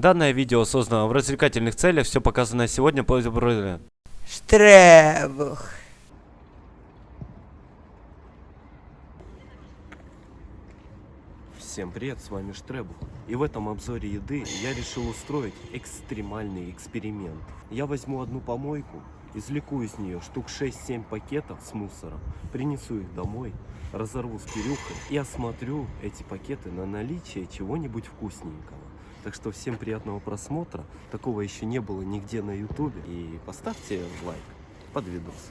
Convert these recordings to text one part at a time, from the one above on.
Данное видео создано в развлекательных целях, все показанное сегодня по Штребух. Всем привет, с вами Штребух. И в этом обзоре еды я решил устроить экстремальный эксперимент. Я возьму одну помойку, извлеку из нее штук 6-7 пакетов с мусором, принесу их домой, разорву с Кирюхой и осмотрю эти пакеты на наличие чего-нибудь вкусненького. Так что всем приятного просмотра. Такого еще не было нигде на ютубе. И поставьте лайк под видос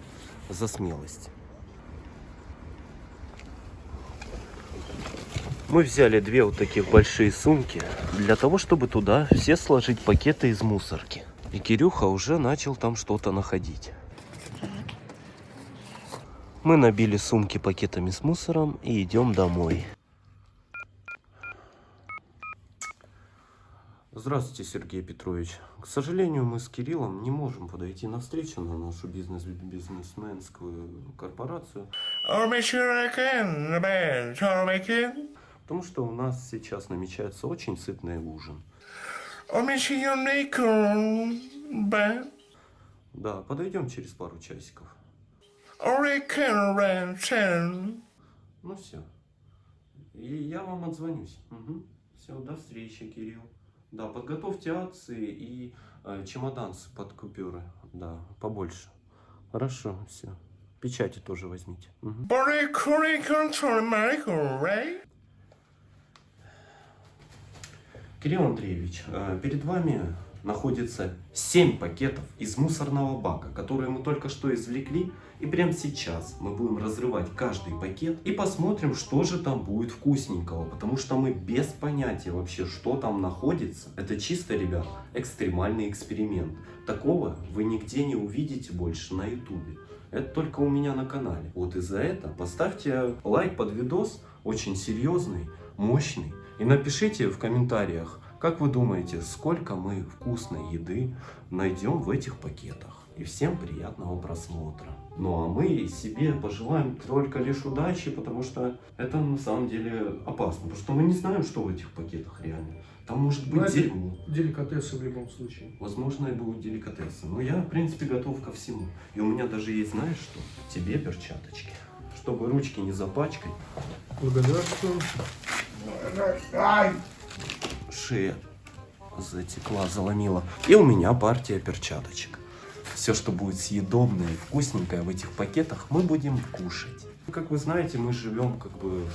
за смелость. Мы взяли две вот таких большие сумки для того, чтобы туда все сложить пакеты из мусорки. И Кирюха уже начал там что-то находить. Мы набили сумки пакетами с мусором и идем домой. Здравствуйте, Сергей Петрович. К сожалению, мы с Кириллом не можем подойти на встречу на нашу бизнес-бизнесменскую корпорацию. Потому что у нас сейчас намечается очень сытный ужин. Да, подойдем через пару часиков. Ну все. И я вам отзвонюсь. Угу. Все, до встречи, Кирилл. Да, подготовьте акции и э, чемодан под купюры. Да, побольше. Хорошо, все. Печати тоже возьмите. Угу. Кирилл Андреевич, э, перед вами находится 7 пакетов из мусорного бака, которые мы только что извлекли. И прямо сейчас мы будем разрывать каждый пакет и посмотрим, что же там будет вкусненького. Потому что мы без понятия вообще, что там находится. Это чисто, ребят, экстремальный эксперимент. Такого вы нигде не увидите больше на ютубе. Это только у меня на канале. Вот из-за этого поставьте лайк под видос, очень серьезный, мощный. И напишите в комментариях, как вы думаете, сколько мы вкусной еды найдем в этих пакетах? И всем приятного просмотра. Ну а мы себе пожелаем только лишь удачи, потому что это на самом деле опасно. Потому что мы не знаем, что в этих пакетах реально. Там может быть Знаете, дерьмо. Деликатесы в любом случае. Возможно, и будут деликатесы. Но я, в принципе, готов ко всему. И у меня даже есть, знаешь что? Тебе перчаточки. Чтобы ручки не запачкать. Благодарствую. Шея затекла, заломила. И у меня партия перчаточек. Все, что будет съедобное и вкусненькое в этих пакетах, мы будем кушать. Как вы знаете, мы живем как бы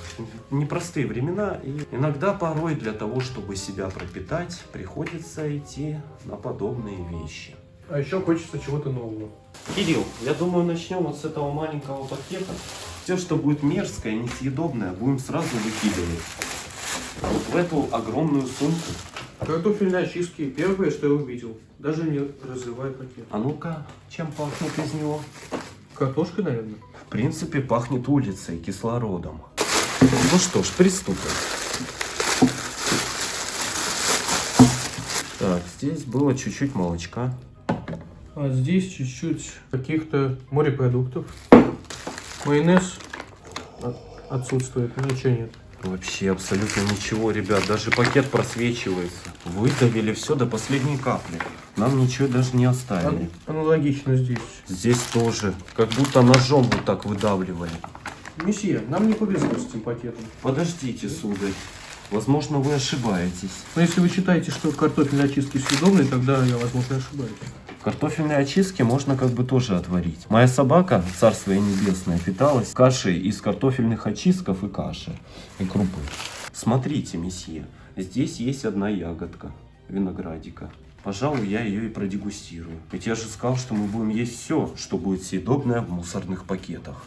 в непростые времена, и иногда порой для того, чтобы себя пропитать, приходится идти на подобные вещи. А еще хочется чего-то нового. Кирилл, я думаю, начнем вот с этого маленького пакета. Все, что будет мерзкое, несъедобное, будем сразу выкидывать. В эту огромную сумку. Картофельные очистки первое, что я увидел. Даже не разрывая пакет. А ну-ка, чем пахнет из него? Картошкой, наверное. В принципе, пахнет улицей, кислородом. Ну что ж, приступим. Так, здесь было чуть-чуть молочка. А здесь чуть-чуть каких-то морепродуктов. Майонез от- отсутствует, ничего нет. Вообще абсолютно ничего, ребят. Даже пакет просвечивается. Выдавили все до последней капли. Нам ничего даже не оставили. Ан- Аналогично здесь. Здесь тоже. Как будто ножом вот так выдавливали. Месье, нам не повезло с этим пакетом. Подождите, сударь. Возможно, вы ошибаетесь. Но если вы считаете, что картофельные очистки съедобные, тогда я, возможно, ошибаюсь. Картофельные очистки можно как бы тоже отварить. Моя собака, царство ей небесное, питалась кашей из картофельных очистков и каши, и крупы. Смотрите, месье, здесь есть одна ягодка виноградика. Пожалуй, я ее и продегустирую. Ведь я же сказал, что мы будем есть все, что будет съедобное в мусорных пакетах.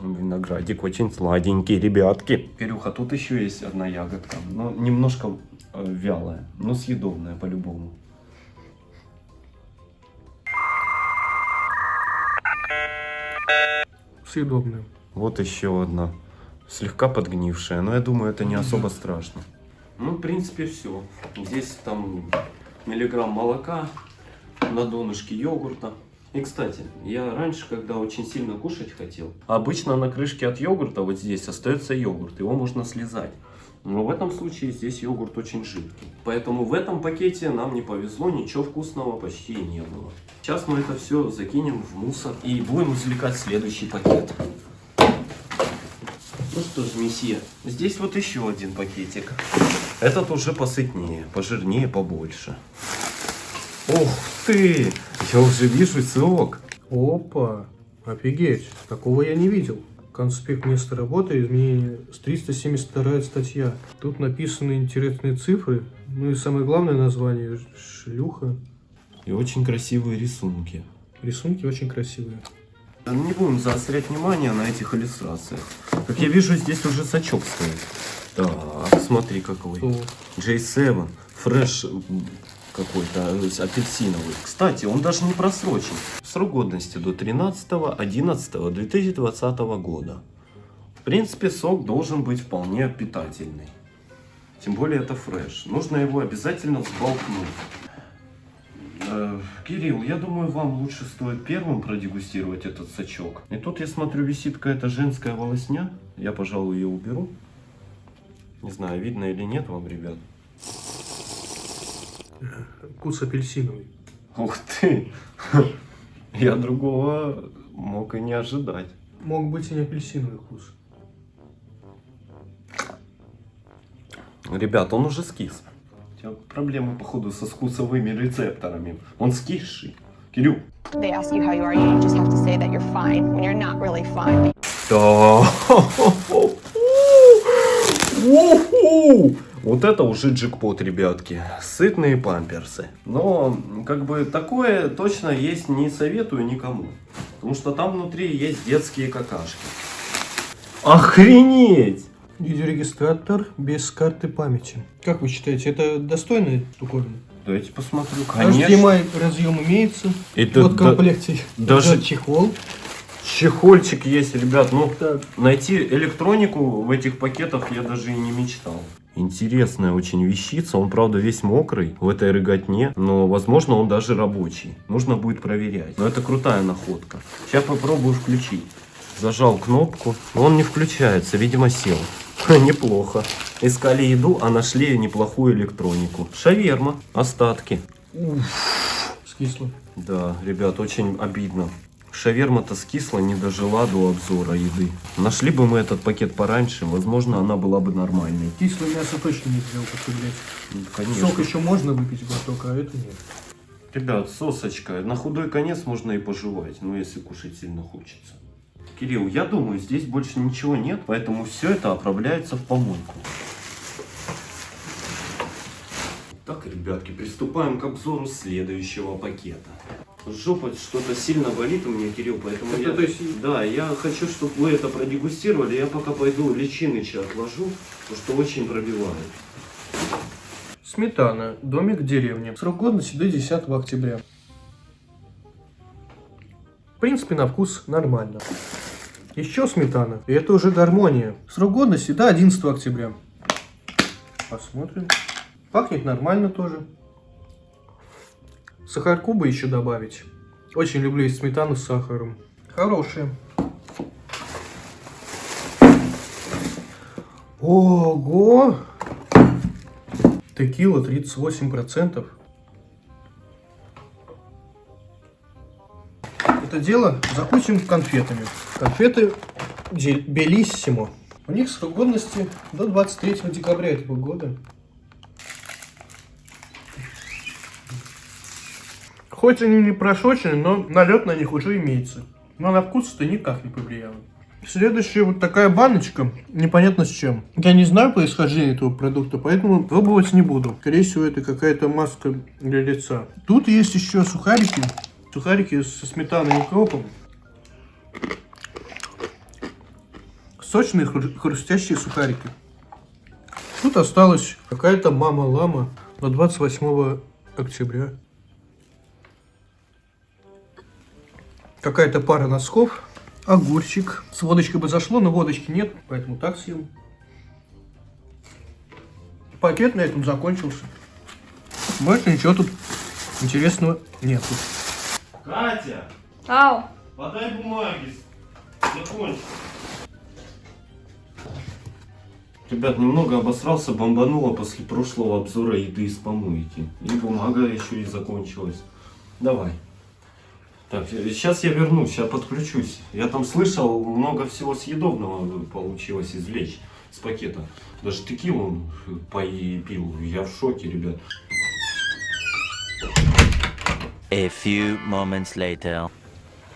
Виноградик очень сладенький, ребятки. Кирюха, тут еще есть одна ягодка. Но немножко э, вялая, но съедобная по-любому. Съедобные. Вот еще одна. Слегка подгнившая, но я думаю, это не особо страшно. Ну, в принципе, все. Здесь там миллиграмм молока, на донышке йогурта. И, кстати, я раньше, когда очень сильно кушать хотел, обычно на крышке от йогурта вот здесь остается йогурт, его можно слезать. Но в этом случае здесь йогурт очень жидкий. Поэтому в этом пакете нам не повезло, ничего вкусного почти не было. Сейчас мы это все закинем в мусор и будем извлекать следующий пакет. Ну что ж, месье, здесь вот еще один пакетик. Этот уже посытнее, пожирнее, побольше. Ух ты! Я уже вижу сок. Опа, офигеть, такого я не видел. Конспект места работы, изменение с 372 статья. Тут написаны интересные цифры, ну и самое главное название – шлюха. И очень красивые рисунки. Рисунки очень красивые. Не будем заострять внимание на этих иллюстрациях. Как я вижу, здесь уже сачок стоит. Так, смотри какой. О, J7, фреш м, какой-то, э, апельсиновый. Кстати, он даже не просрочен. Срок годности до 13.11.2020 года. В принципе, сок должен быть вполне питательный. Тем более это фреш. Нужно его обязательно взболтнуть. Э, Кирилл, я думаю, вам лучше стоит первым продегустировать этот сачок. И тут я смотрю, висит какая-то женская волосня. Я, пожалуй, ее уберу. Не знаю, видно или нет вам, ребят. Вкус апельсиновый. Ух ты! Я другого мог и не ожидать. Мог быть и не апельсиновый вкус. Ребят, он уже скис. У тебя проблемы, походу, со вкусовыми рецепторами. Он скисший. Кирилл. They ask you how you are, you just have to say that you're fine when you're not really fine. Да. Вот это уже джекпот, ребятки. Сытные памперсы. Но, как бы, такое точно есть не советую никому. Потому что там внутри есть детские какашки. Охренеть! Видеорегистратор без карты памяти. Как вы считаете, это достойная штуковина? Дайте посмотрю. Конечно. HDMI разъем имеется. Это вот в да- комплекте даже- чехол. Чехольчик есть, ребят. Ну, Так, найти электронику в этих пакетах я даже и не мечтал. Интересная очень вещица. Он, правда, весь мокрый в этой рыготне, но, возможно, он даже рабочий. Нужно будет проверять. Но это крутая находка. Сейчас попробую включить. Зажал кнопку, но он не включается, видимо, сел. Неплохо. Искали еду, а нашли неплохую электронику. Шаверма, остатки. скисло. Да, ребят, очень обидно. Шаверма-то скисла, не дожила до обзора еды. Нашли бы мы этот пакет пораньше, возможно, она была бы нормальной. Кислое мясо точно нельзя употреблять. Ну, Конечно. Сок еще можно выпить глоток, а это нет. Ребят, сосочка, на худой конец можно и пожевать, ну если кушать сильно хочется. Кирилл, я думаю, здесь больше ничего нет, поэтому все это отправляется в помойку. Так, ребятки, приступаем к обзору следующего пакета. Жопа что-то сильно болит у меня, Кирилл, поэтому Это я... то есть- Да, я хочу, чтобы вы это продегустировали. Я пока пойду личиныча отложу, потому что очень пробивает. Сметана. Домик в деревне. Срок годности до 10 октября. В принципе, на вкус нормально. Еще сметана. И это уже гармония. Срок годности до 11 октября. Посмотрим. Пахнет нормально тоже. Сахарку бы еще добавить. Очень люблю есть сметану с сахаром. Хорошая. Ого! Текила 38%. Это дело закончим конфетами. Конфеты Белиссимо. У них срок годности до 23 декабря этого года. Хоть они не прошочены, но налет на них уже имеется. Но на вкус это никак не повлияло. Следующая вот такая баночка, непонятно с чем. Я не знаю происхождение этого продукта, поэтому пробовать не буду. Скорее всего, это какая-то маска для лица. Тут есть еще сухарики. Сухарики со сметаной и укропом. Сочные хру- хрустящие сухарики. Тут осталась какая-то мама-лама до 28 октября. Какая-то пара носков. Огурчик. С водочкой бы зашло, но водочки нет, поэтому так съем. Пакет на этом закончился. Больше ничего тут интересного нету. Катя, Ау, подай бумаги. Закончил. Ребят, немного обосрался, бомбануло после прошлого обзора еды из помойки. И бумага еще и закончилась. Давай. Так, сейчас я вернусь, сейчас подключусь. Я там слышал, много всего съедобного получилось извлечь с пакета. Даже текилу пил. Я в шоке, ребят. A few moments later.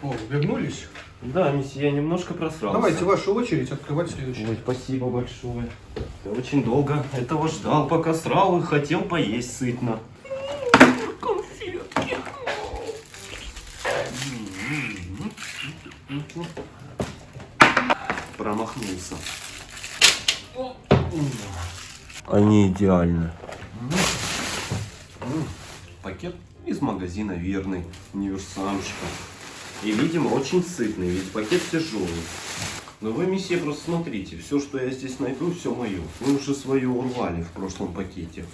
О, вернулись? Да, я немножко просрался. Давайте вашу очередь открывать следующий. Ой, спасибо большое. Я очень долго этого ждал, пока срал и хотел поесть сытно. Конфетки. Промахнулся. Они идеальны. Пакет из магазина Верный, универсамчика. И, видимо, очень сытный, ведь пакет тяжелый. Но вы, месье, просто смотрите, все, что я здесь найду, все мое. Вы уже свое урвали в прошлом пакете.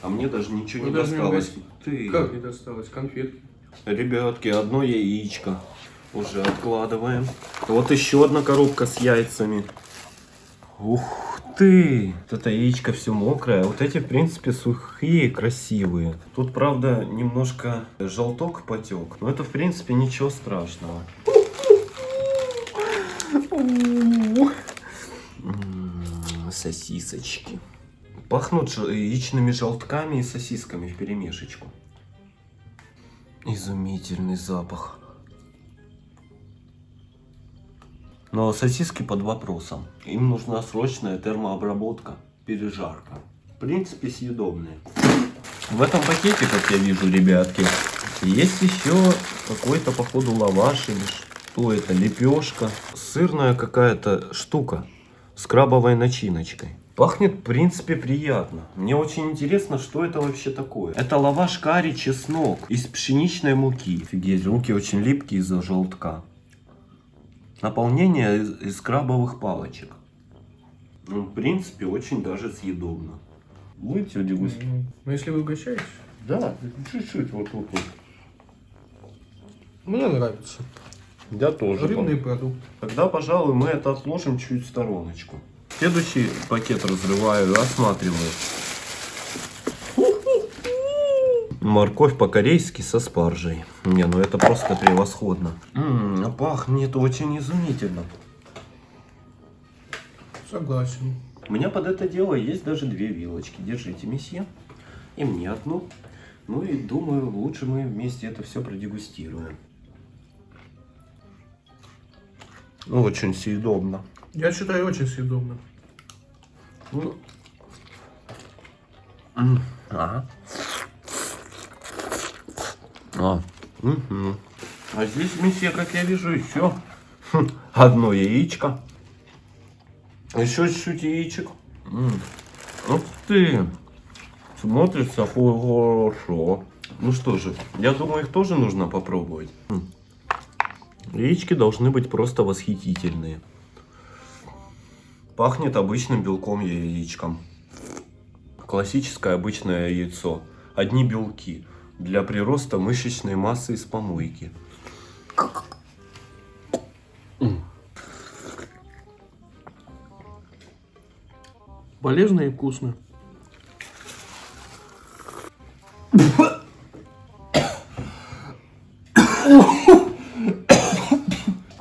А мне даже ничего Вы не даже не досталось. угостили. Ты. Как не досталось? Конфетки. Ребятки, одно яичко. Уже откладываем. Вот еще одна коробка с яйцами. Ух ты! Вот это яичко все мокрое. Вот эти, в принципе, сухие, красивые. Тут, правда, немножко желток потек. Но это, в принципе, ничего страшного. М, Сосисочки. Пахнут яичными желтками и сосисками в перемешечку. Изумительный запах. Но сосиски под вопросом. Им нужна срочная термообработка, пережарка. В принципе, съедобные. В этом пакете, как я вижу, ребятки, есть еще какой-то, походу, лаваш или что это, лепешка. Сырная какая-то штука с крабовой начиночкой. Пахнет, в принципе, приятно. Мне очень интересно, что это вообще такое. Это лаваш карри чеснок из пшеничной муки. Офигеть, руки очень липкие из-за желтка. Наполнение из, из крабовых палочек. Ну, в принципе, очень даже съедобно. Будете дегустировать? Ну, если вы угощаетесь, Да, чуть-чуть вот тут вот. мне нравится. Я тоже. Рыбный продукт. Тогда, пожалуй, мы это отложим чуть в стороночку. Следующий пакет разрываю и осматриваю. Морковь по-корейски со спаржей. Не, ну это просто превосходно. М, а пахнет очень изумительно. Согласен. У меня под это дело есть даже две вилочки. Держите, месье. И мне одну. Ну и думаю, лучше мы вместе это все продегустируем. Очень съедобно. Я считаю, очень съедобно. Ну. Ага. А. мгм. А здесь, месье, как я вижу, еще хм, одно яичко. Еще чуть-чуть яичек. М. Ух ты! Смотрится хорошо. Ну что же, я думаю, их тоже нужно попробовать. М. Яички должны быть просто восхитительные. Пахнет обычным белком яичком. Классическое обычное яйцо. Одни белки. Для прироста мышечной массы из помойки. Полезно и вкусно.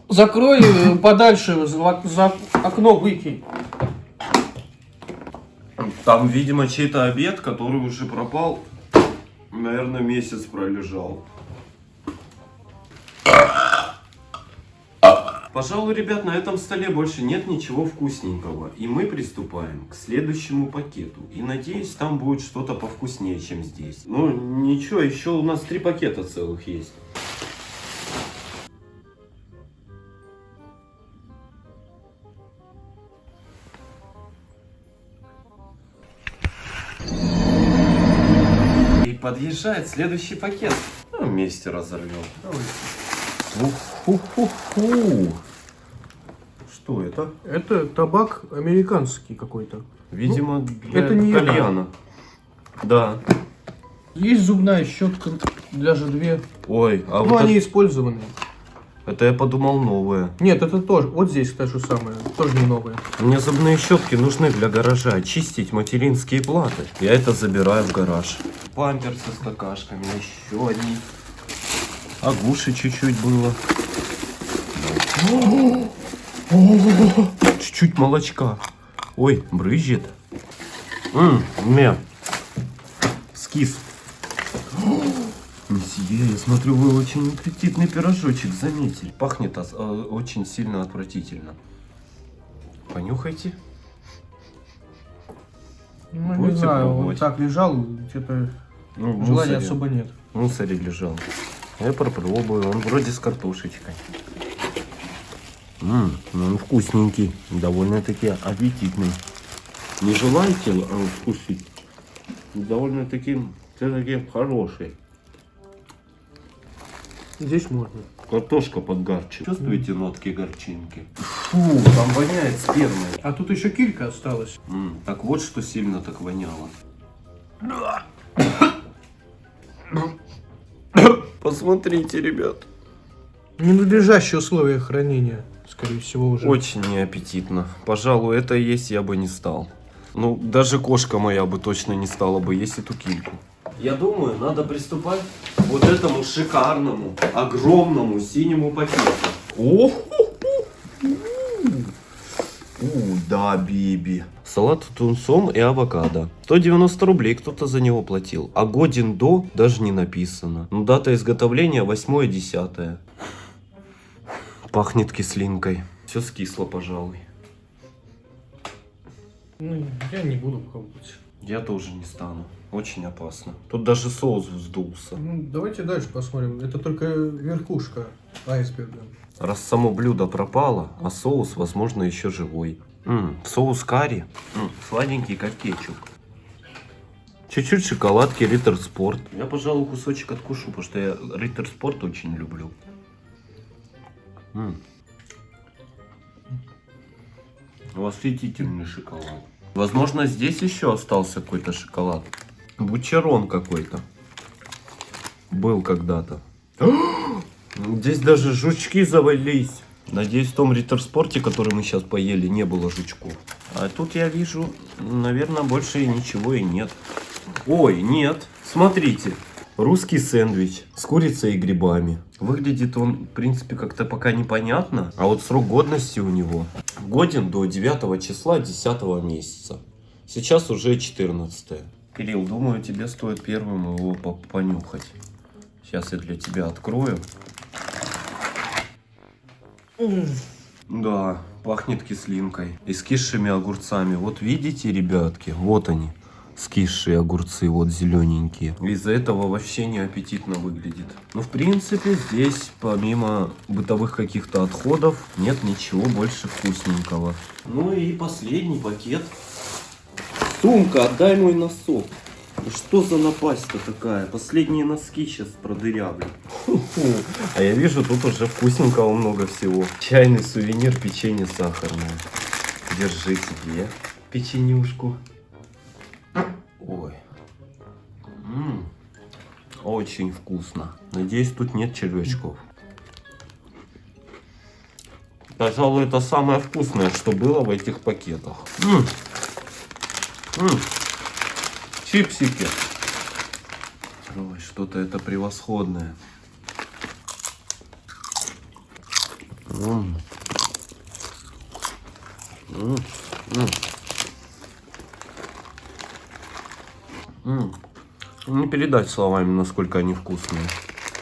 Закрой э, подальше, за, за окно выкинь. Там, видимо, чей-то обед, который уже пропал. Наверное, месяц пролежал. Пожалуй, ребят, на этом столе больше нет ничего вкусненького. И мы приступаем к следующему пакету. И надеюсь, там будет что-то повкуснее, чем здесь. Ну, ничего, еще у нас три пакета целых есть. Подъезжает следующий пакет. Ну, вместе разорвем. Ух-ху-ху-ху. Что это? Это табак американский какой-то. Видимо, для это не кальяна. Да. Есть зубная щетка, даже две. Ой, а Ну, вот они это- использованные. Это я подумал новое. Нет, это тоже. Вот здесь то же самое. Тоже не новое. Мне зубные щетки нужны для гаража. Очистить материнские платы. Я это забираю в гараж. Памперсы с какашками. Еще одни. Агуши чуть-чуть было. Чуть-чуть молочка. Ой, брызжет. Ммм, мне. Скис. Месье, я смотрю, вы очень аппетитный пирожочек заметили. Пахнет э, очень сильно отвратительно. Понюхайте. Ну, не Будете знаю, он пробовать? так лежал, что-то Ну, желания мусоре. особо нет. В мусоре лежал. Я попробую, он вроде с картошечкой. Ммм, ну он вкусненький, довольно-таки аппетитный. Не желаете э, вкусить? Довольно-таки все-таки хороший. Здесь можно. Картошка подгарчит. Чувствуете нотки горчинки? Фу, там воняет спермой. А тут еще килька осталась. М, так вот что сильно так воняло. Посмотрите, ребят. Ненадлежащие условия хранения, скорее всего, уже. Очень неаппетитно. Пожалуй, это есть я бы не стал. Ну, даже кошка моя бы точно не стала бы есть эту кильку. Я думаю, надо приступать к вот этому шикарному, огромному синему пакету. О, У, да, биби. Салат с тунцом и авокадо. 190 рублей кто-то за него платил. А годен до даже не написано. Ну, дата изготовления 8-10. Пахнет кислинкой. Все скисло, пожалуй. Ну, я не буду пробовать. Я тоже не стану. Очень опасно. Тут даже соус вздулся. Ну, давайте дальше посмотрим. Это только верхушка айсберга. Раз само блюдо пропало, а соус, возможно, еще живой. М, соус карри. М, сладенький, как кетчуп. Чуть-чуть шоколадки Риттер Спорт. Я, пожалуй, кусочек откушу, потому что я Риттер Спорт очень люблю. М. Восхитительный шоколад. Возможно, здесь еще остался какой-то шоколад. Бучерон какой-то. Был когда-то. Здесь даже жучки завались. Надеюсь, в том риттер-спорте, который мы сейчас поели, не было жучков. А тут я вижу, наверное, больше ничего и нет. Ой, нет. Смотрите. Русский сэндвич с курицей и грибами. Выглядит он, в принципе, как-то пока непонятно. А вот срок годности у него годен до 9 числа 10 месяца. Сейчас уже 14. Кирилл, думаю, тебе стоит первым его по- понюхать. Сейчас я для тебя открою. Да, пахнет кислинкой и скисшими огурцами. Вот видите, ребятки, вот они, скисшие огурцы, вот зелененькие. Из-за этого вообще не аппетитно выглядит. Ну, в принципе, здесь помимо бытовых каких-то отходов нет ничего больше вкусненького. Ну и последний пакет. Сумка, отдай мой носок. Да Что за напасть-то такая? Последние носки сейчас продырявлю. А я вижу, тут уже вкусненького много всего. Чайный сувенир, печенье сахарное. Держи себе печенюшку. Ой. М, Очень вкусно. Надеюсь, тут нет червячков. Пожалуй, это самое вкусное, что было в этих пакетах. М. М. Чипсики. Ой, что-то это превосходное. М. М. М. М. Не передать словами, насколько они вкусные.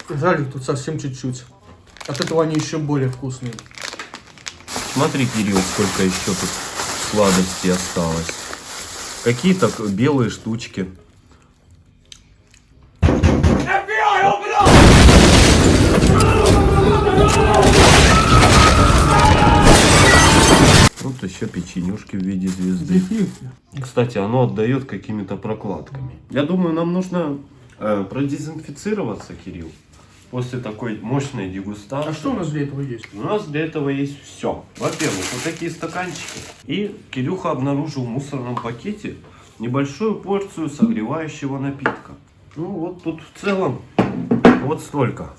Жаль, тут совсем чуть-чуть. От этого они еще более вкусные. Смотри, Кирилл, сколько еще тут сладостей осталось. Какие-то белые штучки. Еще печенюшки в виде звезды. Кстати, оно отдает какими-то прокладками. Я думаю, нам нужно э, продезинфицироваться, Кирилл, после такой мощной дегустации. А что у нас для этого есть? У нас для этого есть все. Во-первых, вот такие стаканчики. И Кирюха обнаружил в мусорном пакете небольшую порцию согревающего напитка. Ну вот тут в целом вот столько.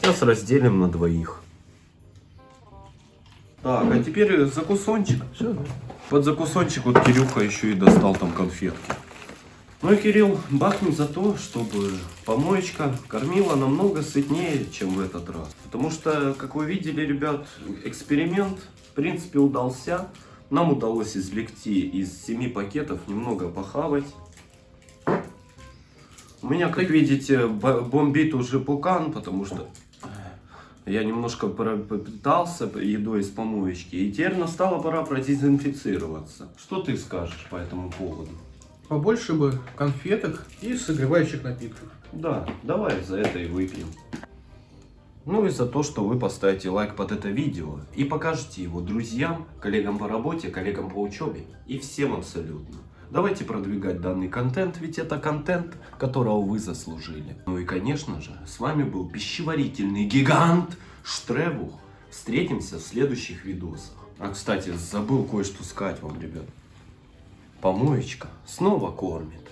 Сейчас разделим на двоих. Так, а теперь закусончик. Все, да. Под закусончик вот Кирюха еще и достал там конфетки. Ну и Кирилл бахнет за то, чтобы помоечка кормила намного сытнее, чем в этот раз. Потому что, как вы видели, ребят, эксперимент в принципе удался. Нам удалось извлекти из семи пакетов немного похавать. У меня, как видите, бо- бомбит уже пукан, потому что я немножко попитался едой из помоечки, и теперь настала пора продезинфицироваться. Что ты скажешь по этому поводу? Побольше бы конфеток и согревающих напитков. Да, давай за это и выпьем. Ну и за то, что вы поставите лайк под это видео и покажете его друзьям, коллегам по работе, коллегам по учебе и всем абсолютно. Давайте продвигать данный контент, ведь это контент, которого вы заслужили. Ну и конечно же, с вами был пищеварительный гигант Штребух. Встретимся в следующих видосах. А кстати, забыл кое-что сказать вам, ребят. Помоечка снова кормит.